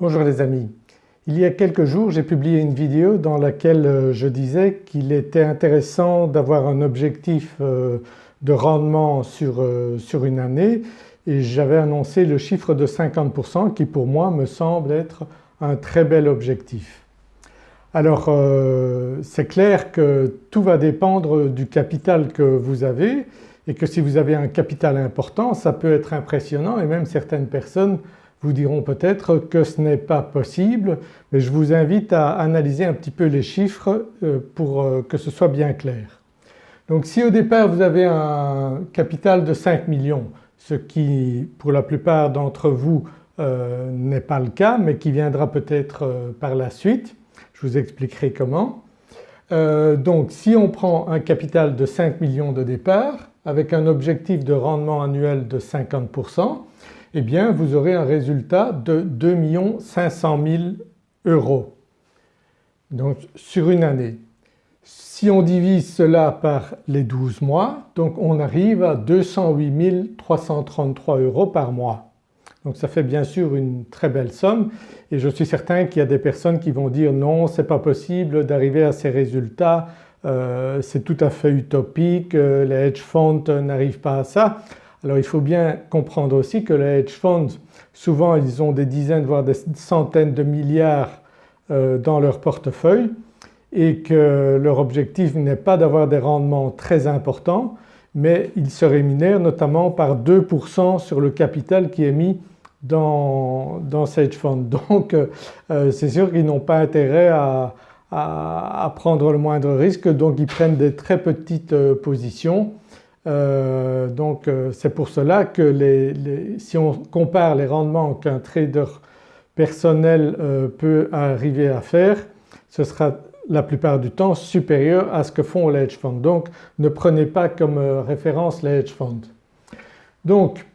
Bonjour les amis. Il y a quelques jours j'ai publié une vidéo dans laquelle euh, je disais qu'il était intéressant d'avoir un objectif euh, de rendement sur, euh, sur une année et j'avais annoncé le chiffre de 50% qui pour moi me semble être un très bel objectif. Alors c'est clair que tout va dépendre du capital que vous avez et que si vous avez un capital important ça peut être impressionnant et même certaines personnes vous diront peut-être que ce n'est pas possible mais je vous invite à analyser un petit peu les chiffres euh, pour euh, que ce soit bien clair. Donc si au départ vous avez un capital de 5 millions ce qui pour la plupart d'entre vous euh, n'est pas le cas mais qui viendra peut-être par la suite, je vous expliquerai comment. donc si on prend un capital de 5 millions de départ avec un objectif de rendement annuel de 50% eh bien vous aurez un résultat de 2 500 000 euros donc sur une année. Si on divise cela par les 12 mois donc on arrive à 208 333 euros par mois. Donc ça fait bien sûr une très belle somme et je suis certain qu'il y a des personnes qui vont dire non c'est pas possible d'arriver à ces résultats, euh, c'est tout à fait utopique, euh, les hedge funds n'arrivent pas à ça. Alors il faut bien comprendre aussi que les hedge funds souvent ils ont des dizaines voire des centaines de milliards euh, dans leur portefeuille et que leur objectif n'est pas d'avoir des rendements très importants mais ils se rémunèrent notamment par 2% sur le capital qui est mis dans, ces hedge funds. Donc euh, c'est sûr qu'ils n'ont pas intérêt à, prendre le moindre risque donc ils prennent des très petites euh, positions euh, donc euh, c'est pour cela que si on compare les rendements qu'un trader personnel euh, peut arriver à faire ce sera la plupart du temps supérieur à ce que font les hedge funds. Donc ne prenez pas comme référence les hedge funds. Donc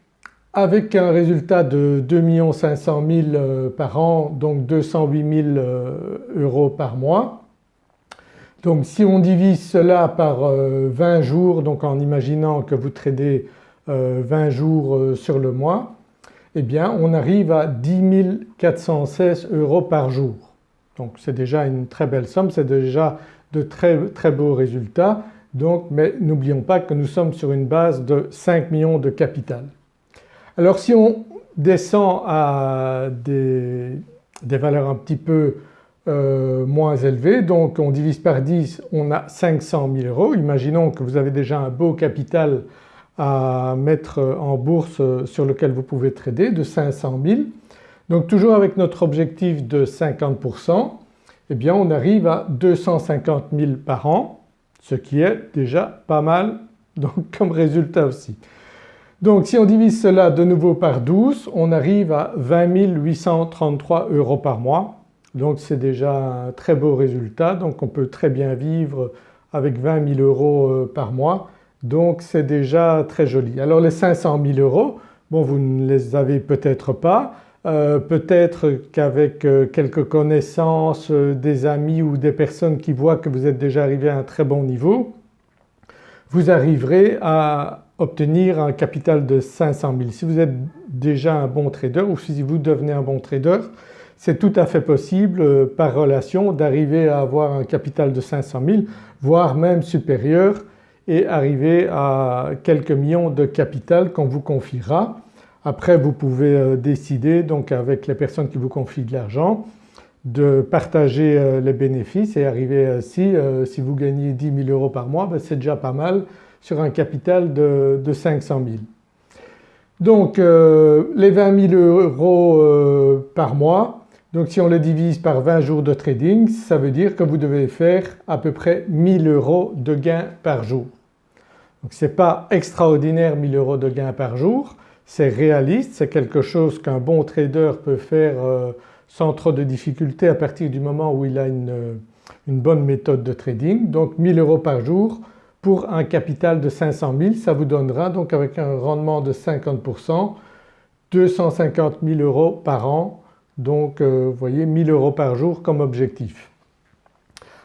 avec un résultat de 2 500 000 par an donc 208 000 euros par mois donc si on divise cela par 20 euh, jours donc en imaginant que vous tradez 20 euh, jours euh, sur le mois eh bien on arrive à 10 416 euros par jour. Donc c'est déjà une très belle somme, c'est déjà de très très beaux résultats donc mais n'oublions pas que nous sommes sur une base de 5 millions de capital. Alors si on descend à des, des valeurs un petit peu euh, moins élevé donc on divise par 10 on a 500 000 euros. Imaginons que vous avez déjà un beau capital à mettre en bourse sur lequel vous pouvez trader de 500 000. Donc toujours avec notre objectif de 50% eh bien on arrive à 250 000 par an ce qui est déjà pas mal donc comme résultat aussi. Donc si on divise cela de nouveau par 12 on arrive à 20 833 euros par mois donc c'est déjà un très beau résultat. Donc on peut très bien vivre avec 20 000 euros euh, par mois. Donc c'est déjà très joli. Alors les 500 000 euros bon vous ne les avez peut-être pas, euh, peut-être qu'avec euh, quelques connaissances, des amis ou des personnes qui voient que vous êtes déjà arrivé à un très bon niveau vous arriverez à obtenir un capital de 500 000. Si vous êtes déjà un bon trader ou si vous devenez un bon trader c'est tout à fait possible euh, par relation d'arriver à avoir un capital de 500 000 voire même supérieur et arriver à quelques millions de capital qu'on vous confiera. Après vous pouvez euh, décider donc avec les personnes qui vous confient de l'argent de partager euh, les bénéfices et arriver ainsi, si vous gagnez 10 000 euros par mois ben, c'est déjà pas mal sur un capital de, 500 000. Donc les 20 000 euros par mois donc si on le divise par 20 jours de trading ça veut dire que vous devez faire à peu près 1000 euros de gains par jour. Donc ce n'est pas extraordinaire 1000 euros de gains par jour, c'est réaliste, c'est quelque chose qu'un bon trader peut faire euh, sans trop de difficultés à partir du moment où il a une, bonne méthode de trading. Donc 1000 euros par jour pour un capital de 500 000 ça vous donnera donc avec un rendement de 50% 250 000 euros par an donc euh, vous voyez 1000 euros par jour comme objectif.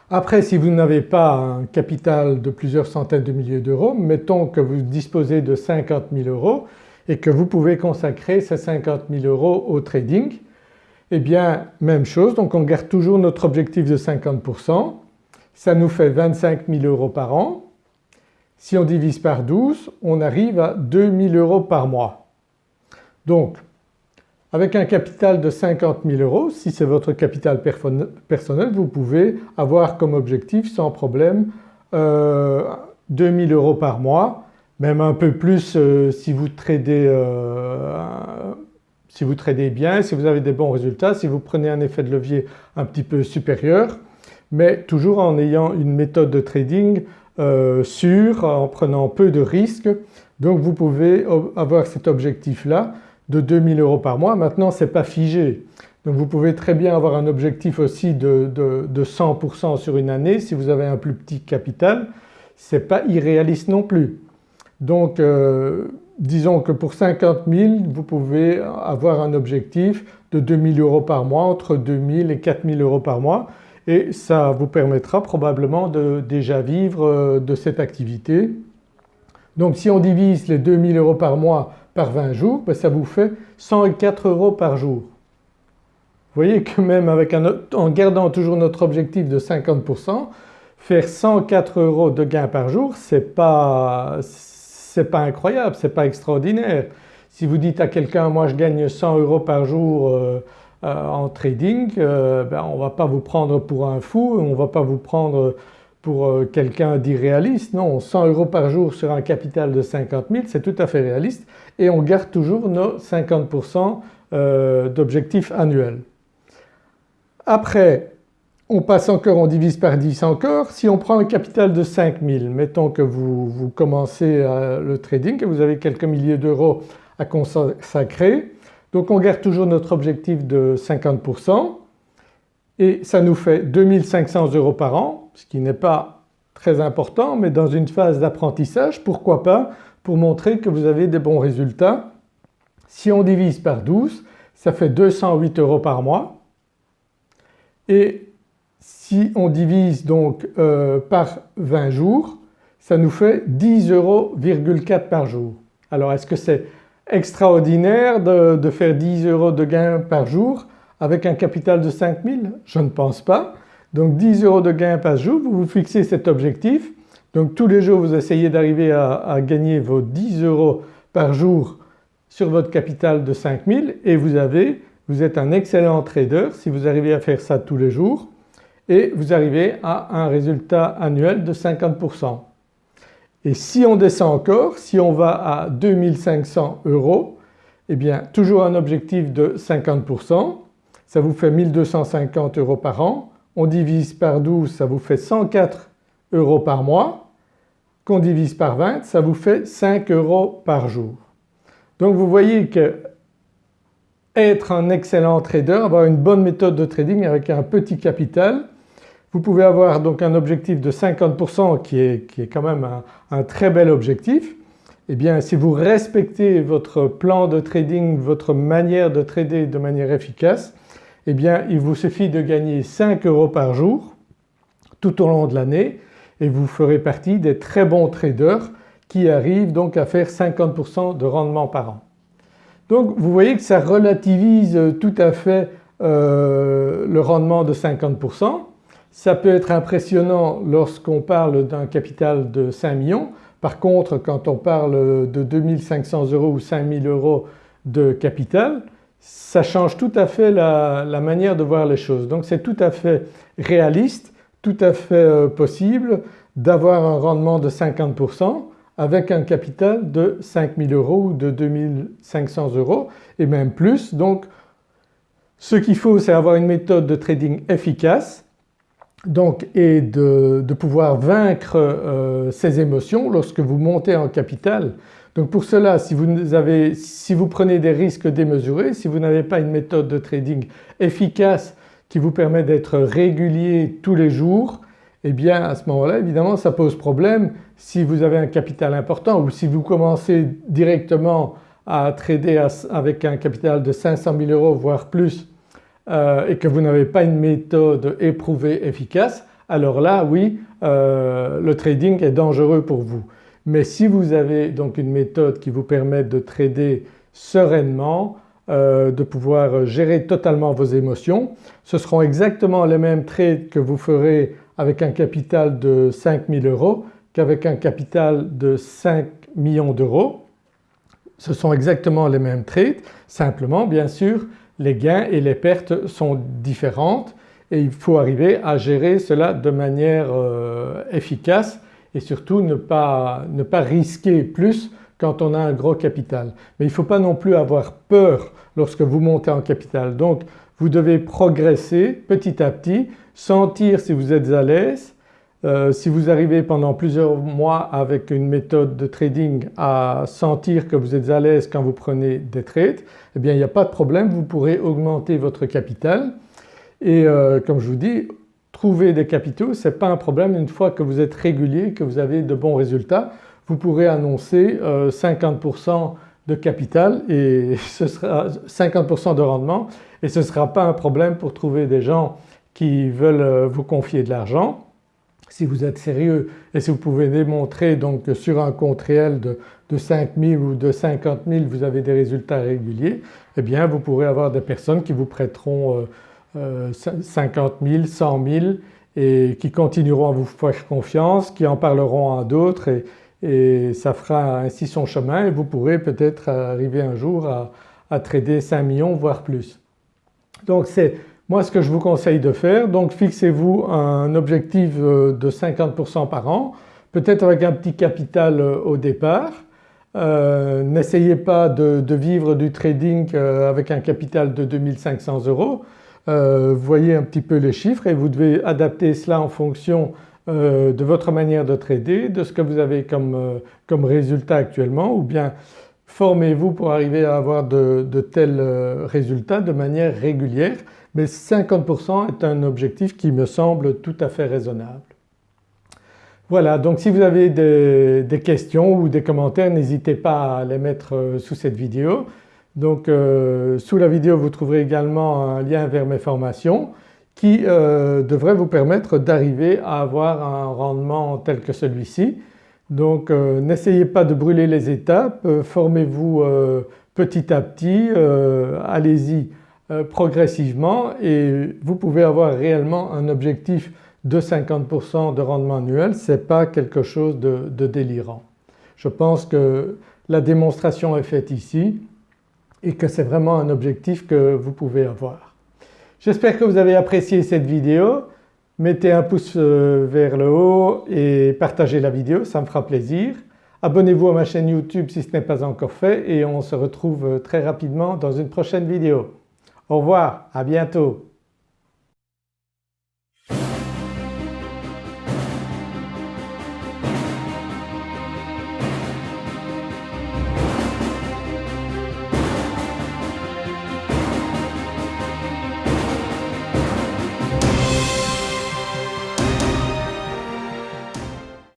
Après si vous n'avez pas un capital de plusieurs centaines de milliers d'euros, mettons que vous disposez de 50 000 euros et que vous pouvez consacrer ces 50 000 euros au trading eh bien même chose donc on garde toujours notre objectif de 50%, ça nous fait 25 000 euros par an. Si on divise par 12 on arrive à 2000 euros par mois. Donc avec un capital de 50 000 euros, si c'est votre capital personnel, vous pouvez avoir comme objectif sans problème euh, 2000 euros par mois, même un peu plus euh, si vous tradez euh, si vous tradez bien, si vous avez des bons résultats, si vous prenez un effet de levier un petit peu supérieur mais toujours en ayant une méthode de trading euh, sûre, en prenant peu de risques. Donc vous pouvez avoir cet objectif là de 2000 euros par mois. Maintenant ce n'est pas figé donc vous pouvez très bien avoir un objectif aussi de, 100% sur une année si vous avez un plus petit capital, ce n'est pas irréaliste non plus. Donc euh, disons que pour 50 000 vous pouvez avoir un objectif de 2000 euros par mois, entre 2000 et 4000 euros par mois et ça vous permettra probablement de déjà vivre euh, de cette activité. Donc si on divise les 2000 euros par mois par 20 jours, ben, ça vous fait 104 euros par jour. Vous voyez que même avec en gardant toujours notre objectif de 50%, faire 104 euros de gain par jour c'est pas, pas incroyable, c'est pas extraordinaire. Si vous dites à quelqu'un moi je gagne 100 euros par jour euh, euh, en trading, euh, ben, on ne va pas vous prendre pour un fou, on ne va pas vous prendre pour euh, quelqu'un d'irréaliste. Non, 100 euros par jour sur un capital de 50 000 c'est tout à fait réaliste et on garde toujours nos 50% d'objectifs annuels. Après on passe encore, on divise par 10 encore. Si on prend un capital de 5000, mettons que vous, vous commencez le trading et vous avez quelques milliers d'euros à consacrer, donc on garde toujours notre objectif de 50% et ça nous fait 2500 euros par an ce qui n'est pas très important mais dans une phase d'apprentissage pourquoi pas pour montrer que vous avez des bons résultats. Si on divise par 12 ça fait 208 euros par mois et si on divise donc euh, par 20 jours ça nous fait 10,4 euros par jour. Alors est-ce que c'est extraordinaire de, faire 10 euros de gain par jour avec un capital de 5000 Je ne pense pas. Donc 10 euros de gain par jour, vous vous fixez cet objectif. Donc tous les jours vous essayez d'arriver à, gagner vos 10 euros par jour sur votre capital de 5000 et vous avez, vous êtes un excellent trader si vous arrivez à faire ça tous les jours et vous arrivez à un résultat annuel de 50%. Et si on descend encore, si on va à 2500 euros, eh bien toujours un objectif de 50%, ça vous fait 1250 euros par an, on divise par 12 ça vous fait 104 euros par mois, qu'on divise par 20 ça vous fait 5 euros par jour. Donc vous voyez que être un excellent trader, avoir une bonne méthode de trading avec un petit capital, vous pouvez avoir donc un objectif de 50% qui est, qui est quand même un, très bel objectif. Eh bien si vous respectez votre plan de trading, votre manière de trader de manière efficace, eh bien il vous suffit de gagner 5 euros par jour tout au long de l'année et vous ferez partie des très bons traders qui arrivent donc à faire 50% de rendement par an. Donc vous voyez que ça relativise tout à fait euh, le rendement de 50%. Ça peut être impressionnant lorsqu'on parle d'un capital de 5 millions. Par contre quand on parle de 2500 euros ou 5000 euros de capital ça change tout à fait la, manière de voir les choses. Donc c'est tout à fait réaliste, tout à fait euh, possible d'avoir un rendement de 50% avec un capital de 5000 euros ou de 2500 euros et même plus. Donc ce qu'il faut c'est avoir une méthode de trading efficace donc et de, pouvoir vaincre euh, ces émotions lorsque vous montez en capital. Donc pour cela si vous, avez, si vous prenez des risques démesurés, si vous n'avez pas une méthode de trading efficace qui vous permet d'être régulier tous les jours eh bien à ce moment-là évidemment ça pose problème si vous avez un capital important ou si vous commencez directement à trader avec un capital de 500 000 euros voire plus euh, et que vous n'avez pas une méthode éprouvée efficace alors là oui euh, le trading est dangereux pour vous. Mais si vous avez donc une méthode qui vous permet de trader sereinement, euh, de pouvoir gérer totalement vos émotions. Ce seront exactement les mêmes trades que vous ferez avec un capital de 5000 euros qu'avec un capital de 5 millions d'euros. Ce sont exactement les mêmes trades, simplement bien sûr les gains et les pertes sont différentes et il faut arriver à gérer cela de manière euh, efficace et surtout ne pas, ne pas risquer plus quand on a un gros capital. Mais il ne faut pas non plus avoir peur lorsque vous montez en capital. Donc vous devez progresser petit à petit, sentir si vous êtes à l'aise. Euh, si vous arrivez pendant plusieurs mois avec une méthode de trading à sentir que vous êtes à l'aise quand vous prenez des trades, eh bien il n'y a pas de problème, vous pourrez augmenter votre capital. Et euh, comme je vous dis trouver des capitaux ce n'est pas un problème. Une fois que vous êtes régulier, que vous avez de bons résultats vous pourrez annoncer 50% euh, de capital et ce sera 50% de rendement. Et ce ne sera pas un problème pour trouver des gens qui veulent vous confier de l'argent. Si vous êtes sérieux et si vous pouvez démontrer donc que sur un compte réel de, de 5 000 ou de 50 000 vous avez des résultats réguliers, eh bien vous pourrez avoir des personnes qui vous prêteront 50 000, 100 000 et qui continueront à vous faire confiance, qui en parleront à d'autres et, et ça fera ainsi son chemin et vous pourrez peut-être arriver un jour à, à, trader 5 millions voire plus. Donc c'est moi ce que je vous conseille de faire donc fixez-vous un objectif euh, de 50% par an peut-être avec un petit capital euh, au départ. Euh, N'essayez pas de, vivre du trading avec un capital de 2500 euros. Voyez un petit peu les chiffres et vous devez adapter cela en fonction de votre manière de trader, de ce que vous avez comme, comme résultat actuellement ou bien formez-vous pour arriver à avoir de, tels résultats de manière régulière mais 50% est un objectif qui me semble tout à fait raisonnable. Voilà donc si vous avez des, questions ou des commentaires n'hésitez pas à les mettre sous cette vidéo. Donc euh, sous la vidéo vous trouverez également un lien vers mes formations qui euh, devrait vous permettre d'arriver à avoir un rendement tel que celui-ci. Donc euh, n'essayez pas de brûler les étapes, euh, formez-vous petit à petit, allez-y progressivement et vous pouvez avoir réellement un objectif de 50% de rendement annuel, ce n'est pas quelque chose de, délirant. Je pense que la démonstration est faite ici et que c'est vraiment un objectif que vous pouvez avoir. J'espère que vous avez apprécié cette vidéo. Mettez un pouce euh, vers le haut et partagez la vidéo, ça me fera plaisir. Abonnez-vous à ma chaîne YouTube si ce n'est pas encore fait et on se retrouve très rapidement dans une prochaine vidéo. Au revoir, à bientôt.